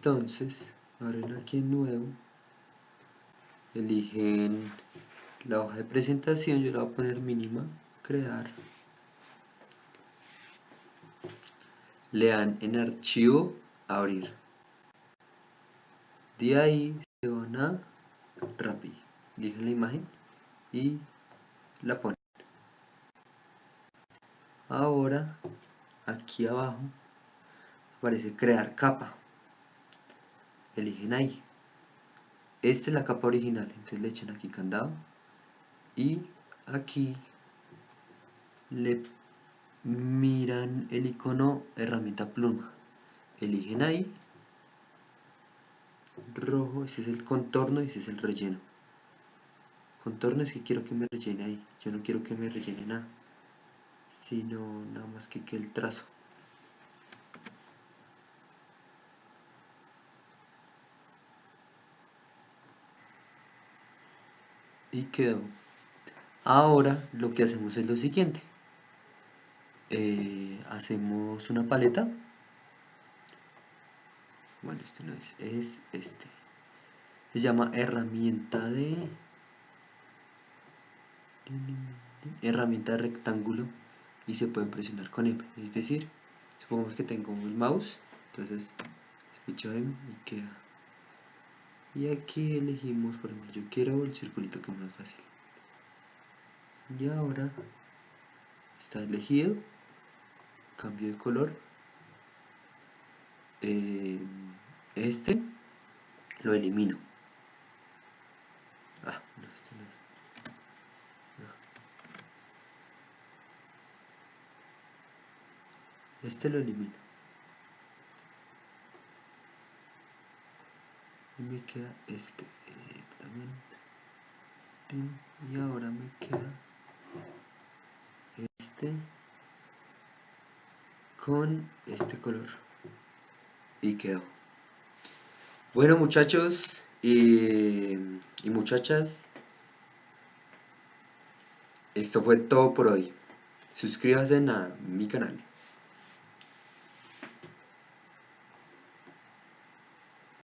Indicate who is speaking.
Speaker 1: entonces abren aquí en nuevo. Eligen la hoja de presentación yo la voy a poner mínima crear. Le dan en archivo abrir. De ahí se van a Rappi eligen la imagen y la ponen. Ahora aquí abajo aparece crear capa eligen ahí. Esta es la capa original entonces le echan aquí candado y aquí le miran el icono herramienta pluma. Eligen ahí rojo, ese es el contorno y ese es el relleno. Contorno es que quiero que me rellene ahí yo no quiero que me rellene nada sino nada más que que el trazo y quedó. Ahora lo que hacemos es lo siguiente. Eh, hacemos una paleta. Bueno este no es, es este. Se llama herramienta de herramienta de rectángulo y se pueden presionar con M. Es decir, supongamos que tengo un mouse entonces escucho M y queda y aquí elegimos, por ejemplo, yo quiero el circulito que es más fácil. Y ahora está elegido cambio de color eh, este lo elimino. Ah, no, este no es. Este lo elimino y me queda este y ahora me queda este con este color. Y quedó. Bueno muchachos y muchachas esto fue todo por hoy. Suscríbanse a mi canal